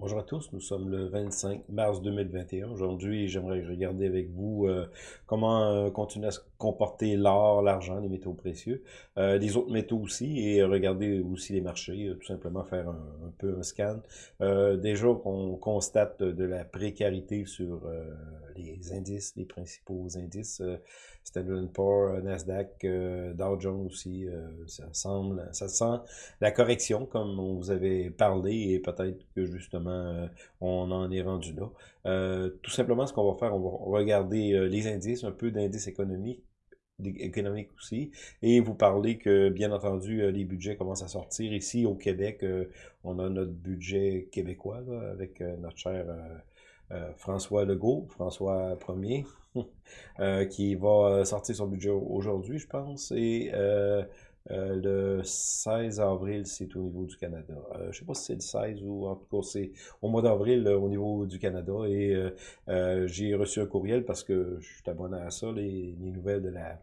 Bonjour à tous, nous sommes le 25 mars 2021. Aujourd'hui, j'aimerais regarder avec vous euh, comment euh, continuer à se comporter l'or, l'argent, les métaux précieux, euh, les autres métaux aussi, et regarder aussi les marchés, tout simplement faire un, peu un scan. déjà qu'on constate de la précarité sur les indices, les principaux indices, Standard Poor's, Nasdaq, Dow Jones aussi, ça semble, ça sent la correction comme on vous avait parlé, et peut-être que justement euh, on en est rendu là. Euh, tout simplement, ce qu'on va faire, on va regarder euh, les indices, un peu d'indices économiques, aussi, et vous parler que, bien entendu, les budgets commencent à sortir. Ici, au Québec, on a notre budget québécois, avec notre cher François Legault, François Ier, qui va sortir son budget aujourd'hui, je pense, et le 16 avril, c'est au niveau du Canada. Euh, je ne sais pas si c'est le 16 ou en tout cas c'est au mois d'avril au niveau du Canada. Et euh, j'ai reçu un courriel parce que je suis abonné à ça, les, nouvelles de la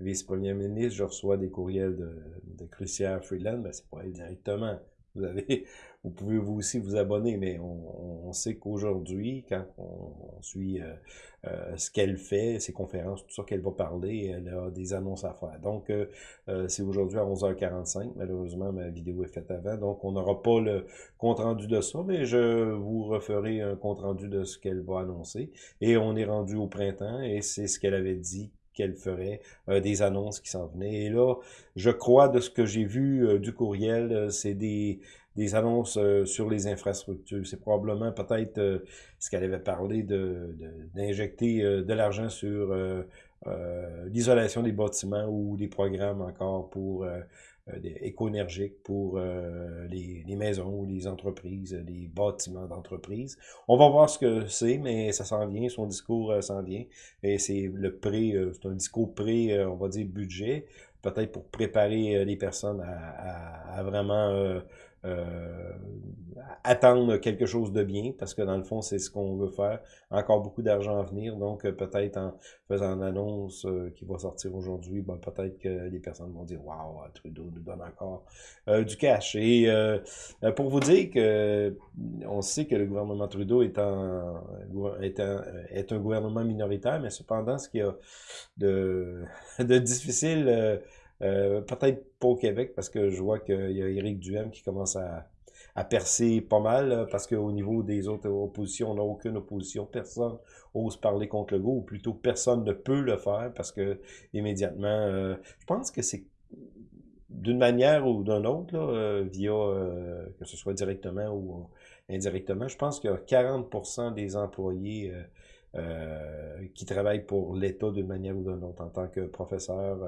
vice-première ministre. Je reçois des courriels de, de Crucière Freeland, mais c'est pas elle directement. Vous pouvez vous aussi vous abonner, mais on, sait qu'aujourd'hui, quand on, suit euh, euh, ce qu'elle fait, ses conférences, tout ça qu'elle va parler, elle a des annonces à faire. Donc, euh, c'est aujourd'hui à 11h45. Malheureusement, ma vidéo est faite avant, donc on n'aura pas le compte-rendu de ça, mais je vous referai un compte-rendu de ce qu'elle va annoncer. Et on est rendu au printemps, et c'est ce qu'elle avait dit qu'elle ferait, des annonces qui s'en venaient. Et là, je crois de ce que j'ai vu du courriel, c'est des, des annonces euh, sur les infrastructures. C'est probablement peut-être euh, ce qu'elle avait parlé d'injecter de, euh, de l'argent sur l'isolation des bâtiments ou des programmes encore pour éco-énergiques pour les, les, maisons les entreprises, les bâtiments d'entreprise. On va voir ce que c'est, mais ça s'en vient, son discours s'en vient. Et c'est le pré, c'est un discours pré, on va dire, budget, peut-être pour préparer les personnes à vraiment euh, attendre quelque chose de bien, parce que dans le fond, c'est ce qu'on veut faire. Encore beaucoup d'argent à venir, donc euh, peut-être en faisant une annonce euh, qui va sortir aujourd'hui, ben, peut-être que les personnes vont dire « Waouh, Trudeau nous donne encore du cash ». Et pour vous dire que on sait que le gouvernement Trudeau est, est, est un gouvernement minoritaire, mais cependant, ce qu'il y a de difficile euh, peut-être pas au Québec, parce que je vois qu'il y a Éric Duhem qui commence à, à percer pas mal, parce qu'au niveau des autres oppositions, on n'a aucune opposition. Personne ose parler contre le go, ou plutôt personne ne peut le faire, parce que immédiatement, euh, je pense que c'est d'une manière ou d'une autre, là, euh, via, que ce soit directement ou indirectement, je pense qu'il y a 40% des employés qui travaillent pour l'État d'une manière ou d'une autre, en tant que professeur,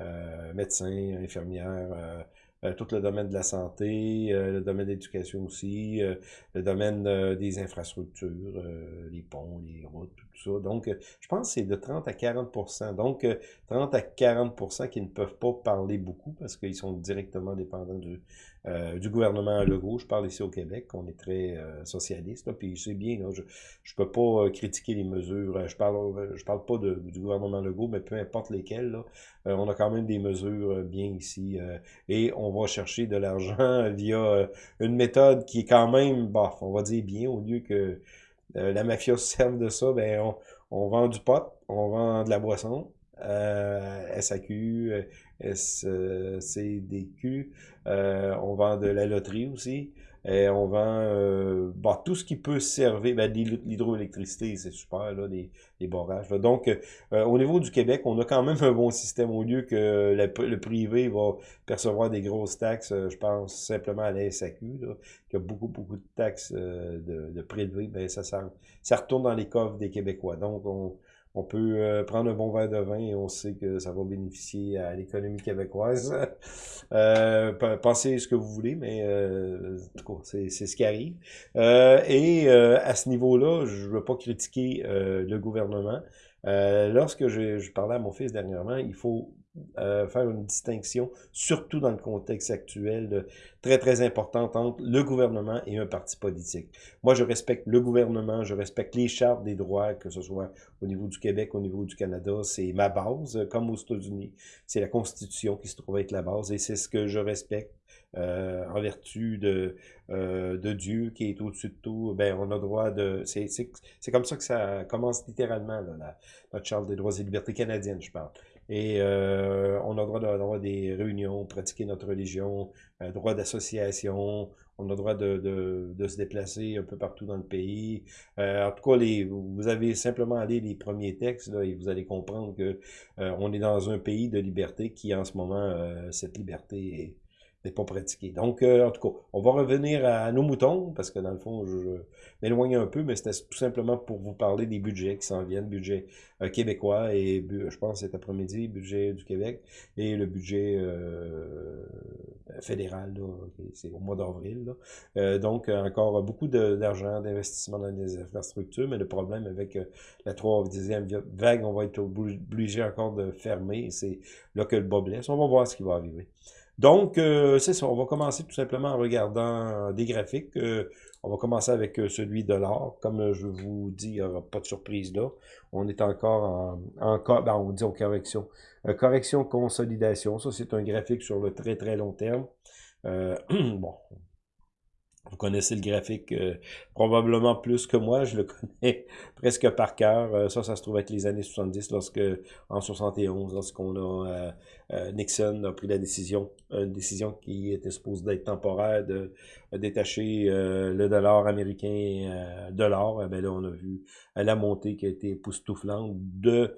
euh, médecins, infirmières, euh, euh, tout le domaine de la santé, le domaine de l'éducation aussi, le domaine des infrastructures, les ponts, les routes, tout ça. Donc, je pense que c'est de 30 à 40% Donc, 30 à 40 qui ne peuvent pas parler beaucoup parce qu'ils sont directement dépendants du, euh, du gouvernement Legault. Je parle ici au Québec, on est très euh, socialiste, là, puis sais bien, je ne peux pas euh, critiquer les mesures. Je parle je parle pas de, du gouvernement Legault, mais peu importe lesquelles, là, on a quand même des mesures bien ici. et on va chercher de l'argent via une méthode qui est quand même, bah, on va dire bien, au lieu que la mafia se serve de ça, ben on, on vend du pot, on vend de la boisson, euh, SAQ, SCDQ, euh, on vend de la loterie aussi, et on vend euh, bah, tout ce qui peut servir, ben, l'hydroélectricité, c'est super, là, les, les barrages. Donc, euh, au niveau du Québec, on a quand même un bon système, au lieu que le privé va percevoir des grosses taxes, je pense simplement à la SAQ, là, qui a beaucoup, beaucoup de taxes de, de prélevées, ben, ça, ça, ça retourne dans les coffres des Québécois. Donc, on on peut euh, prendre un bon verre de vin et on sait que ça va bénéficier à l'économie québécoise. euh, pensez ce que vous voulez, mais euh, c'est ce qui arrive. Euh, et à ce niveau-là, je ne veux pas critiquer le gouvernement. lorsque je, je, parlais à mon fils dernièrement, il faut euh, faire une distinction, surtout dans le contexte actuel, très très importante entre le gouvernement et un parti politique. Moi, je respecte le gouvernement, je respecte les chartes des droits, que ce soit au niveau du Québec, au niveau du Canada, c'est ma base, comme aux États-Unis. C'est la Constitution qui se trouve être la base et c'est ce que je respecte. Euh, en vertu de, euh, de Dieu qui est au-dessus de tout, ben on a droit de... C'est comme ça que ça commence littéralement, là, la, notre Charte des droits et libertés canadiennes, je parle. Et euh, on a droit d'avoir des réunions, pratiquer notre religion, euh, droit d'association, on a droit de, de, de, se déplacer un peu partout dans le pays. Euh, en tout cas, les, vous avez simplement allé les premiers textes là, et vous allez comprendre que euh, on est dans un pays de liberté qui, en ce moment, cette liberté est n'est pas pratiqué. Donc, euh, en tout cas, on va revenir à, nos moutons, parce que dans le fond, je, m'éloigne un peu, mais c'était tout simplement pour vous parler des budgets qui s'en viennent, budget euh, québécois et je pense cet après-midi, budget du Québec et le budget euh, fédéral, c'est au mois d'avril. donc, encore beaucoup d'argent, d'investissement dans des infrastructures, mais le problème avec la troisième vague, on va être obligé encore de fermer, c'est là que le bas blesse. On va voir ce qui va arriver. Donc, euh, c'est ça. On va commencer tout simplement en regardant des graphiques. Euh, on va commencer avec euh, celui de l'or. Comme je vous dis, il n'y aura pas de surprise là. On est encore en, en ben, on dit en correction. correction, consolidation. Ça, c'est un graphique sur le très, très long terme. bon, vous connaissez le graphique euh, probablement plus que moi, je le connais presque par cœur. Euh, ça, ça se trouve être les années 70, lorsque en 71, lorsqu'on a euh, Nixon a pris la décision, une décision qui était supposée d'être temporaire, de, détacher le dollar américain de l'or. Eh ben là, on a vu la montée qui a été époustouflante de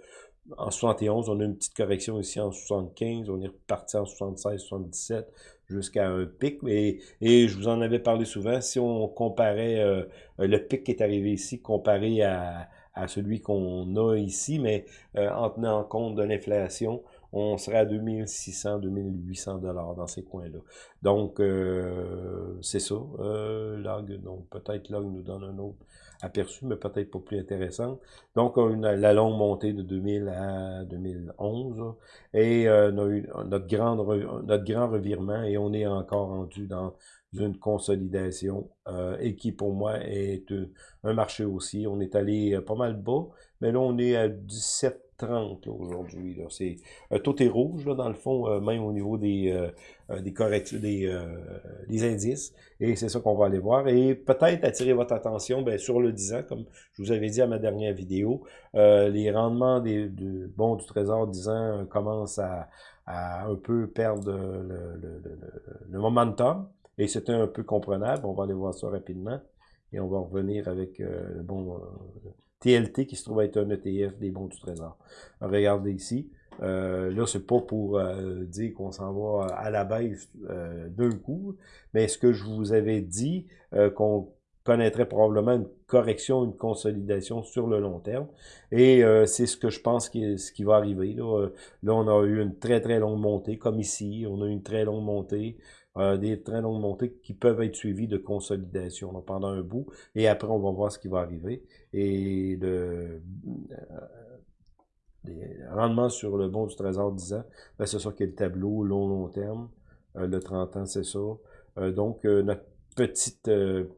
en 71, on a une petite correction ici en 75, on est reparti en 76, 77, jusqu'à un pic. Et, et je vous en avais parlé souvent, si on comparait euh, le pic qui est arrivé ici comparé à, à celui qu'on a ici, mais euh, en tenant compte de l'inflation, on serait à 2600, 2800 dollars dans ces coins-là. Donc, euh, c'est ça. log, donc peut-être log nous donne un autre aperçu, mais peut-être pas plus intéressante. Donc, on a la longue montée de 2000 à 2011, et euh, on a eu notre, grande, notre grand revirement, et on est encore rendu dans une consolidation, euh, et qui pour moi est un marché aussi. On est allé euh, pas mal bas, mais là on est à 17 30 aujourd'hui. Euh, tout est rouge dans le fond, euh, même au niveau des euh, des indices. Et c'est ça qu'on va aller voir. Et peut-être attirer votre attention ben, sur le 10 ans, comme je vous avais dit à ma dernière vidéo, les rendements de, bons du Trésor 10 ans commencent à, un peu perdre le, momentum. Et c'était un peu comprenable. On va aller voir ça rapidement. Et on va revenir avec le bon TLT qui se trouve être un ETF des bons du trésor. Regardez ici. Euh, là, c'est pas pour euh, dire qu'on s'en va à la baisse euh, d'un coup, mais ce que je vous avais dit, euh, qu'on connaîtrait probablement une correction, une consolidation sur le long terme. Et c'est ce que je pense qui, ce qui va arriver. Là. là, on a eu une très très longue montée, comme ici, on a eu une très longue montée. Euh, des très longues montées qui peuvent être suivies de consolidation pendant un bout, et après on va voir ce qui va arriver. Et le, euh, rendement sur le bon du trésor 10 ans, ben c'est ça qui est le tableau long long terme. Euh, le 30 ans, c'est ça. donc, notre petite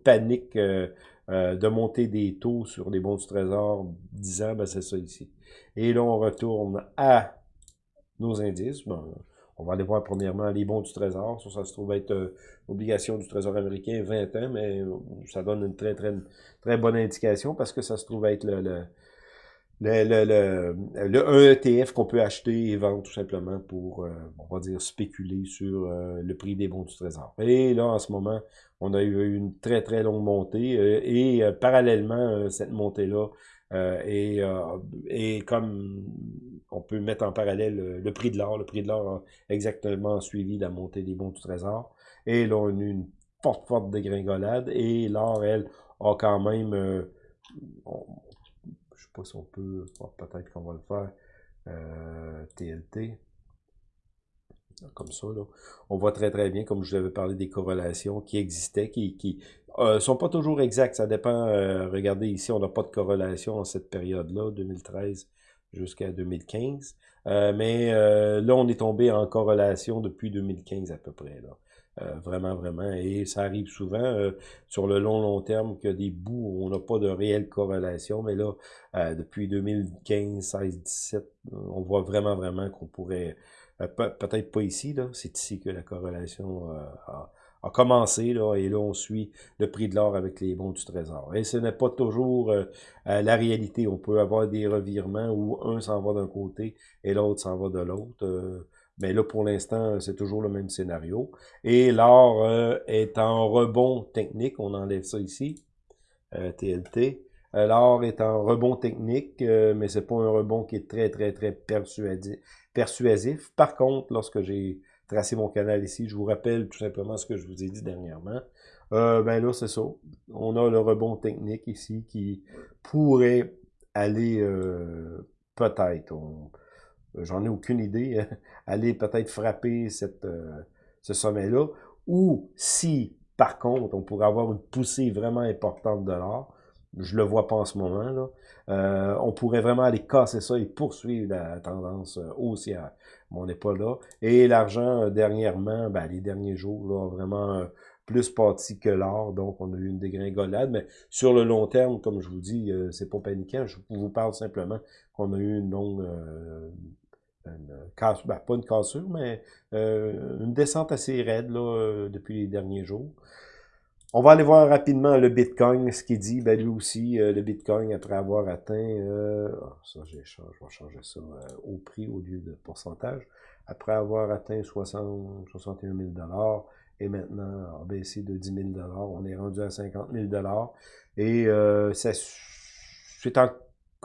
panique de montée des taux sur les bons du trésor 10 ans, ben c'est ça ici. Et là, on retourne à nos indices. On va aller voir premièrement les bons du Trésor. Ça, ça se trouve être euh, obligation du Trésor américain 20 ans, mais euh, ça donne une très, très, très bonne indication parce que ça se trouve être le, le, le, le, ETF qu'on peut acheter et vendre tout simplement pour, euh, on va dire, spéculer sur le prix des bons du Trésor. Et là, en ce moment, on a eu une très, très longue montée et parallèlement, cette montée-là, et, et comme on peut mettre en parallèle euh, le, prix de l'or. Le prix de l'or a exactement suivi la montée des bons du trésor. Et là, on a eu une forte, forte dégringolade. Et l'or, elle, a quand même... Euh, je sais pas si on peut... Peut-être qu'on va le faire. TLT. Euh, comme ça, là. On voit très, très bien, comme je vous avais parlé, des corrélations qui existaient, qui... qui sont pas toujours exactes, ça dépend. regardez ici, on n'a pas de corrélation en cette période-là, 2013 jusqu'à 2015. Euh, mais euh, là, on est tombé en corrélation depuis 2015 à peu près. Là. Euh, vraiment, vraiment. Et ça arrive souvent sur le long, long terme a des bouts on n'a pas de réelle corrélation. Mais là, depuis 2015, 16, 17, on voit vraiment, vraiment qu'on pourrait... Peut-être pas ici, là. C'est ici que la corrélation a a commencé, là, et là, on suit le prix de l'or avec les bons du trésor. Et ce n'est pas toujours euh, euh, la réalité. On peut avoir des revirements où un s'en va d'un côté et l'autre s'en va de l'autre. Euh, mais là, pour l'instant, c'est toujours le même scénario. Et l'or est en rebond technique. On enlève ça ici. TLT. L'or est en rebond technique, mais c'est pas un rebond qui est très, très, très persuasif. Par contre, lorsque j'ai tracer mon canal ici. Je vous rappelle tout simplement ce que je vous ai dit dernièrement. Euh, ben là, c'est ça. On a le rebond technique ici qui pourrait aller euh, peut-être, j'en ai aucune idée, aller peut-être frapper euh, ce sommet-là. Ou si, par contre, on pourrait avoir une poussée vraiment importante de l'or, je le vois pas en ce moment, là, euh, on pourrait vraiment aller casser ça et poursuivre la tendance haussière mais on n'est pas là. Et l'argent, euh, dernièrement, ben, les derniers jours, là, vraiment euh, plus parti que l'or, donc on a eu une dégringolade, mais sur le long terme, comme je vous dis, euh, c'est pas paniquant, je vous parle simplement qu'on a eu une longue, une casse, ben, pas une cassure, mais une descente assez raide là, depuis les derniers jours. On va aller voir rapidement le Bitcoin, ce qu'il dit. Ben lui aussi, euh, le Bitcoin, après avoir atteint, euh, ah, ça je vais changer ça euh, au prix au lieu de pourcentage, après avoir atteint 60, 61 000 et maintenant a baissé de 10 000 on est rendu à 50 000 et c'est en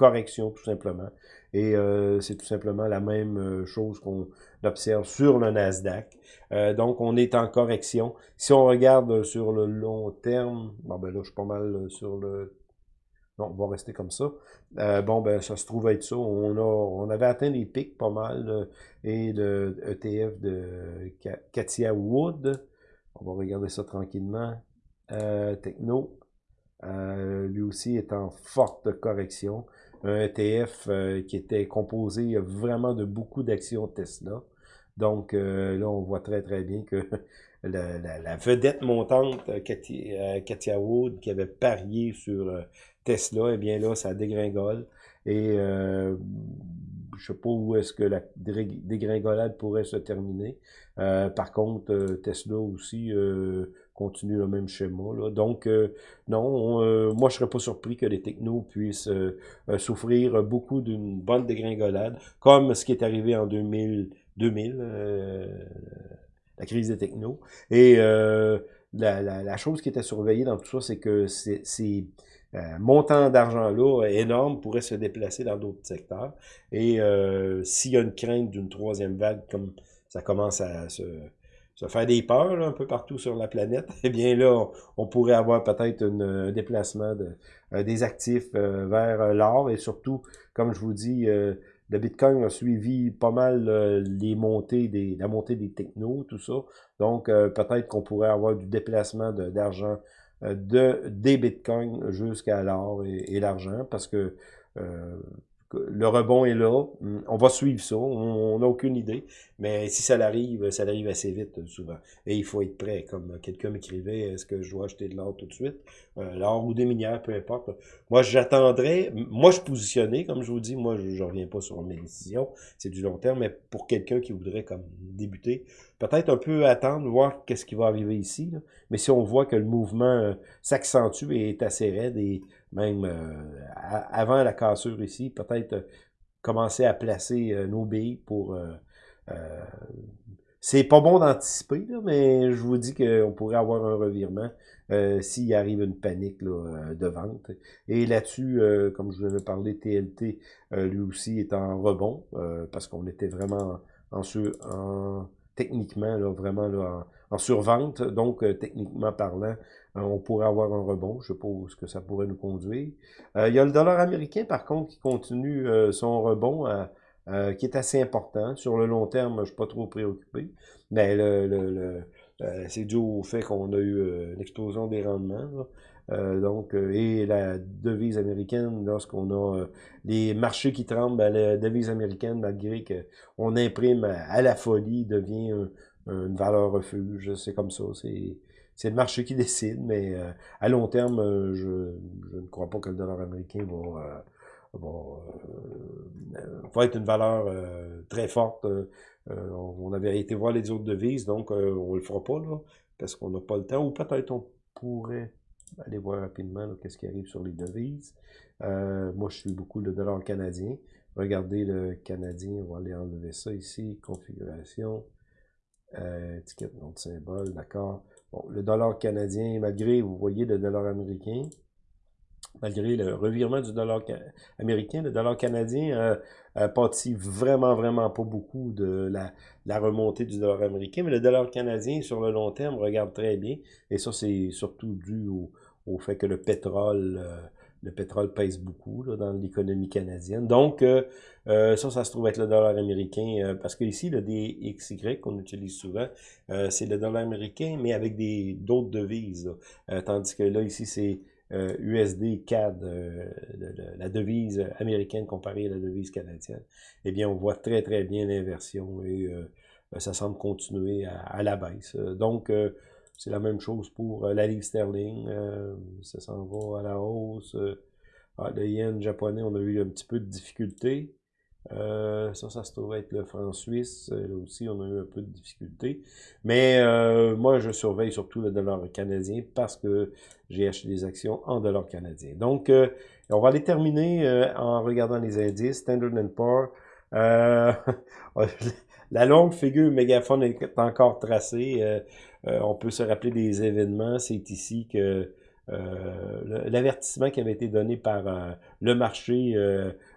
correction tout simplement. Et euh, c'est tout simplement la même euh, chose qu'on observe sur le Nasdaq. Euh, donc, on est en correction. Si on regarde sur le long terme, bon ben là, je suis pas mal sur le... Non, on va rester comme ça. bon, ben ça se trouve être ça. On, a, on avait atteint des pics pas mal et de ETF de Katia Wood. On va regarder ça tranquillement. Techno, lui aussi est en forte correction un ETF euh, qui était composé vraiment de beaucoup d'actions Tesla. Donc euh, là, on voit très très bien que la, vedette montante, euh, Katia, Wood, qui avait parié sur Tesla, eh bien là, ça dégringole. Et je sais pas où est-ce que la dégringolade pourrait se terminer. par contre, Tesla aussi continue le même schéma. Là. Donc, euh, non, euh, moi, je serais pas surpris que les technos puissent euh, souffrir beaucoup d'une bonne dégringolade, comme ce qui est arrivé en 2000, 2000 la crise des technos. Et la, la, chose qui était surveillée dans tout ça, c'est que ces montants d'argent-là énormes pourraient se déplacer dans d'autres secteurs. Et s'il y a une crainte d'une troisième vague, comme ça commence à se ça fait des peurs un peu partout sur la planète, eh bien là, on, pourrait avoir peut-être un déplacement euh, des actifs euh, vers euh, l'or. Et surtout, comme je vous dis, le Bitcoin a suivi pas mal les montées des, la montée des technos, tout ça. Donc, peut-être qu'on pourrait avoir du déplacement d'argent de, des Bitcoins jusqu'à l'or et, et l'argent. Parce que le rebond est là. On va suivre ça. On n'a aucune idée. Mais si ça arrive, ça arrive assez vite euh, souvent. Et il faut être prêt. Comme quelqu'un m'écrivait, est-ce que je dois acheter de l'or tout de suite? Euh, l'or ou des minières, peu importe. Moi, j'attendrai. Moi, je positionnais, comme je vous dis. Moi, je ne reviens pas sur mes décisions. C'est du long terme. Mais pour quelqu'un qui voudrait comme débuter, peut-être un peu attendre, voir qu'est-ce qui va arriver ici. Mais si on voit que le mouvement euh, s'accentue et est assez raide et même euh, avant la cassure ici, peut-être commencer à placer nos billes pour... c'est pas bon d'anticiper, mais je vous dis qu'on pourrait avoir un revirement s'il arrive une panique de vente. Et là-dessus, comme je vous avais parlé, TLT, lui aussi est en rebond, parce qu'on était vraiment en, en techniquement, là, vraiment là, en, survente. Donc, techniquement parlant, euh, on pourrait avoir un rebond. Je suppose que ça pourrait nous conduire. Euh, il y a le dollar américain, par contre, qui continue euh, son rebond, qui est assez important. Sur le long terme, je ne suis pas trop préoccupé. Mais le, le, c'est dû au fait qu'on a eu une explosion des rendements. donc, et la devise américaine, lorsqu'on a les marchés qui tremblent, ben, la devise américaine, malgré qu'on imprime à, la folie, devient une valeur refuge. C'est comme ça. C'est c'est le marché qui décide, mais à long terme, je, je, ne crois pas que le dollar américain va, bon, euh, va être une valeur euh, très forte. Euh, on avait été voir les autres devises, donc on le fera pas, là, parce qu'on n'a pas le temps. Ou peut-être on pourrait aller voir rapidement qu'est-ce qui arrive sur les devises. moi, je suis beaucoup le dollar canadien. Regardez le canadien, on va aller enlever ça ici, configuration, étiquette, nom de symbole, d'accord. Bon, le dollar canadien, malgré, vous voyez le dollar américain, malgré le revirement du dollar américain, le dollar canadien a, pâti vraiment, vraiment pas beaucoup de la, remontée du dollar américain, mais le dollar canadien, sur le long terme, regarde très bien, et ça, c'est surtout dû au, fait que le pétrole... Euh, le pétrole pèse beaucoup dans l'économie canadienne. Donc, euh, euh, ça, ça se trouve être le dollar américain, parce que ici, le DXY qu'on utilise souvent, c'est le dollar américain, mais avec des d'autres devises. tandis que là, ici, c'est USD euh, CAD, euh, la devise américaine comparée à la devise canadienne, eh bien, on voit très, très bien l'inversion et euh, ça semble continuer à, la baisse. Donc, c'est la même chose pour la livre sterling, ça s'en va à la hausse. Ah, le yen japonais, on a eu un petit peu de difficulté. Euh, ça, ça se trouve être le franc suisse. Euh, là aussi, on a eu un peu de difficulté. Mais euh, moi, je surveille surtout le dollar canadien parce que j'ai acheté des actions en dollars canadiens. Donc, on va aller terminer en regardant les indices. Standard Poor's. la longue figure mégaphone est encore tracée. on peut se rappeler des événements. C'est ici que l'avertissement qui avait été donné par le marché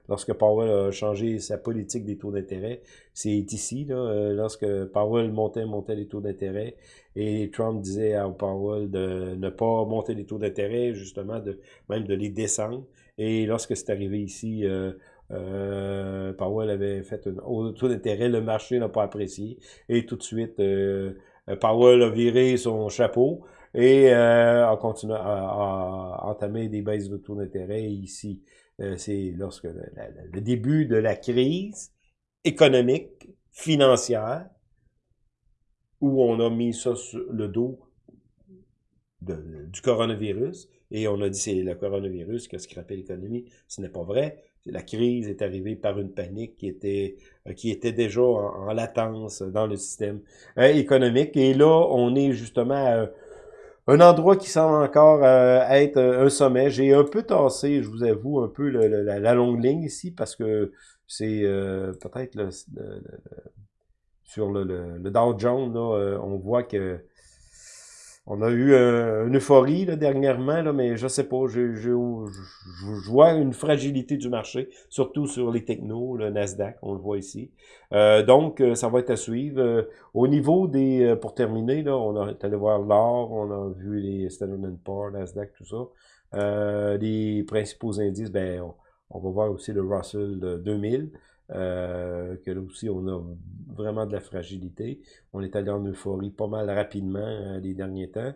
lorsque Powell a changé sa politique des taux d'intérêt. C'est ici, là, euh, lorsque Powell montait, montait les taux d'intérêt, et Trump disait à Powell de ne pas monter les taux d'intérêt, justement, de même de les descendre. Et lorsque c'est arrivé ici, euh, euh, Powell avait fait un haut taux d'intérêt, le marché n'a pas apprécié, et tout de suite, Powell a viré son chapeau, et a continué à, entamer des baisses de taux d'intérêt ici. Euh, c'est lorsque le, début de la crise économique, financière, où on a mis ça sur le dos du coronavirus, et on a dit c'est le coronavirus qui a scrappé l'économie. Ce n'est pas vrai. La crise est arrivée par une panique qui était euh, qui était déjà en, latence dans le système euh, économique. Et là, on est justement un endroit qui semble encore euh, être un sommet. J'ai un peu tassé, je vous avoue, un peu la, longue ligne ici parce que c'est euh, peut-être le, sur le, le, Dow Jones, là, euh, on voit que on a eu euh, une euphorie là, dernièrement, là, mais je sais pas, je, je, vois une fragilité du marché, surtout sur les technos, le Nasdaq, on le voit ici. Euh, donc, euh, ça va être à suivre. au niveau des, pour terminer, là, on a allé voir l'or, on a vu les Standard Poor's, Nasdaq, tout ça. les principaux indices, ben, on, on, va voir aussi le Russell 2000. Euh, que là aussi on a vraiment de la fragilité. On est allé en euphorie pas mal rapidement euh, les derniers temps.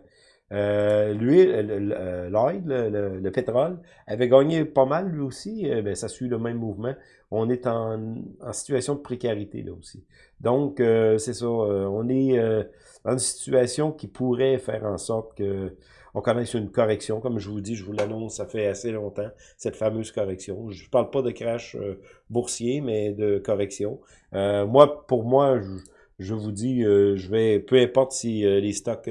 Euh, euh, l'oil, le, le, pétrole, avait gagné pas mal lui aussi. ben, ça suit le même mouvement. On est en, en situation de précarité là aussi. Donc, c'est ça. on est dans une situation qui pourrait faire en sorte que on connaisse une correction. Comme je vous dis, je vous l'annonce, ça fait assez longtemps, cette fameuse correction. Je ne parle pas de crash euh, boursier, mais de correction. Euh, moi, pour moi, je, vous dis, euh, je vais, peu importe si les stocks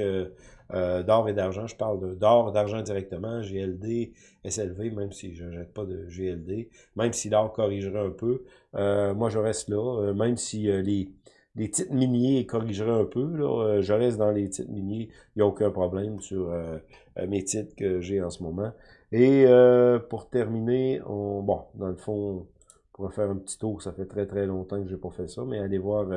d'or et d'argent, je parle d'or, d'argent directement, GLD, SLV, même si je jette pas de GLD, même si l'or corrigerait un peu, moi je reste là, même si les les titres miniers corrigeraient un peu. Là. Euh, je reste dans les titres miniers. Il n'y a aucun problème sur euh, euh, mes titres que j'ai en ce moment. Et pour terminer, on, bon, dans le fond, on pourrait faire un petit tour. Ça fait très très longtemps que j'ai pas fait ça. Mais allez voir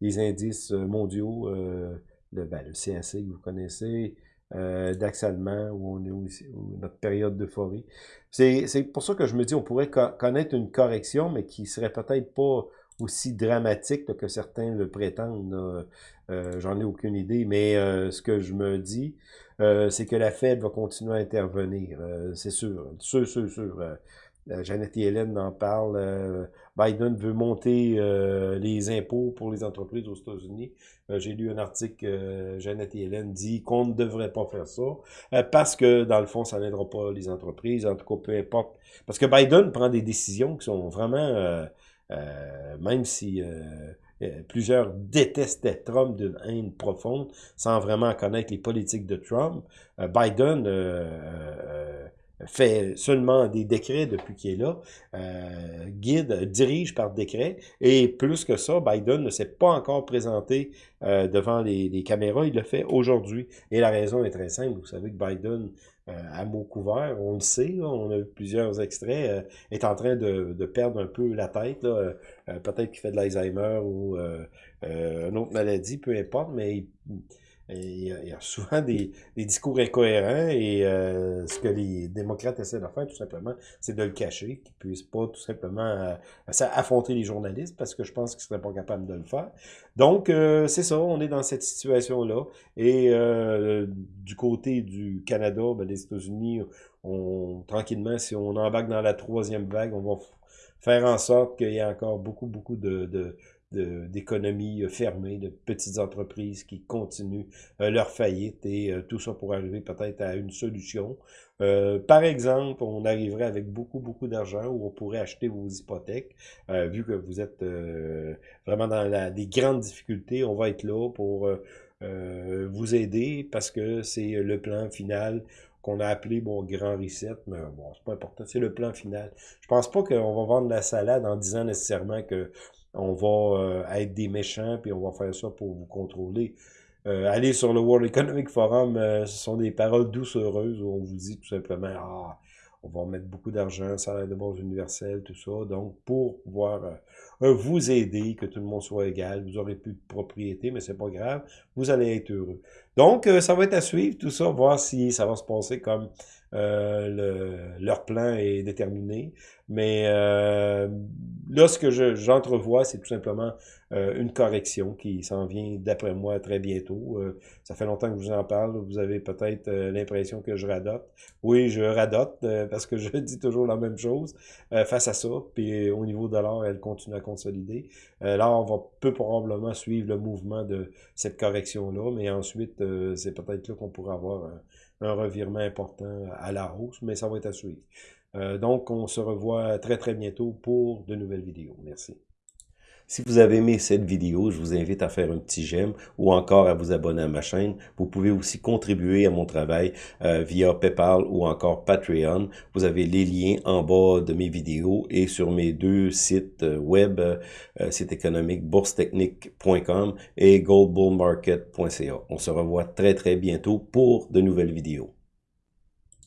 les indices mondiaux. le, ben, le CAC que vous connaissez. DAX allemand, où on est aussi, notre période d'euphorie. C'est pour ça que je me dis, on pourrait connaître une correction, mais qui serait peut-être pas aussi dramatique que certains le prétendent. J'en ai aucune idée, mais ce que je me dis, c'est que la Fed va continuer à intervenir. c'est sûr, sûr, sûr, sûr. Euh, Janet Yellen en parle. Euh, Biden veut monter euh, les impôts pour les entreprises aux États-Unis. J'ai lu un article, Janet Yellen dit qu'on ne devrait pas faire ça parce que, dans le fond, ça n'aidera pas les entreprises. En tout cas, peu importe. Parce que Biden prend des décisions qui sont vraiment, même si... plusieurs détestaient Trump d'une haine profonde, sans vraiment connaître les politiques de Trump. Biden fait seulement des décrets depuis qu'il est là, euh, guide, dirige par décret, et plus que ça, Biden ne s'est pas encore présenté euh, devant les, caméras, il le fait aujourd'hui. Et la raison est très simple, vous savez que Biden, euh, à mot couvert, on le sait, on a vu plusieurs extraits, euh, est en train de, de, perdre un peu la tête, peut-être qu'il fait de l'Alzheimer ou une autre maladie, peu importe, mais il, il y, a, souvent des, discours incohérents et euh, ce que les démocrates essaient de faire, tout simplement, c'est de le cacher, qu'ils puissent pas tout simplement euh, affronter les journalistes parce que je pense qu'ils seraient pas capables de le faire. Donc, euh, c'est ça, on est dans cette situation-là. Et du côté du Canada, ben, les États-Unis, on, tranquillement, si on embarque dans la troisième vague, on va faire en sorte qu'il y ait encore beaucoup, beaucoup de d'économies euh, fermées, de petites entreprises qui continuent euh, leur faillite et euh, tout ça pour arriver peut-être à une solution. par exemple, on arriverait avec beaucoup, beaucoup d'argent où on pourrait acheter vos hypothèques. vu que vous êtes vraiment dans la, des grandes difficultés, on va être là pour vous aider parce que c'est le plan final qu'on a appelé bon grand reset, mais bon, c'est pas important, c'est le plan final. Je pense pas qu'on va vendre la salade en disant nécessairement que on va euh, être des méchants, puis on va faire ça pour vous contrôler. Euh, allez sur le World Economic Forum, euh, ce sont des paroles douces heureuses où on vous dit tout simplement Ah, on va mettre beaucoup d'argent, salaire de base universel, tout ça. Donc, pour pouvoir vous aider, que tout le monde soit égal, vous aurez plus de propriété, mais c'est pas grave, vous allez être heureux. Donc, ça va être à suivre, tout ça, voir si ça va se passer comme le, leur plan est déterminé. Mais euh, là, ce que j'entrevois, c'est tout simplement euh, une correction qui s'en vient, d'après moi, très bientôt. Euh, ça fait longtemps que je vous en parle. Vous avez peut-être l'impression que je radote. Oui, je radote parce que je dis toujours la même chose face à ça. Puis au niveau de l'or, elle continue à consolider. là, on va peu probablement suivre le mouvement de cette correction-là. Mais ensuite, c'est peut-être là qu'on pourra avoir un, revirement important à la hausse. Mais ça va être à suivre. Euh, donc, on se revoit très très bientôt pour de nouvelles vidéos. Merci. Si vous avez aimé cette vidéo, je vous invite à faire un petit j'aime ou encore à vous abonner à ma chaîne. Vous pouvez aussi contribuer à mon travail euh, via PayPal ou encore Patreon. Vous avez les liens en bas de mes vidéos et sur mes deux sites euh, web, site économique boursetechnique.com et goldbullmarket.ca. On se revoit très très bientôt pour de nouvelles vidéos.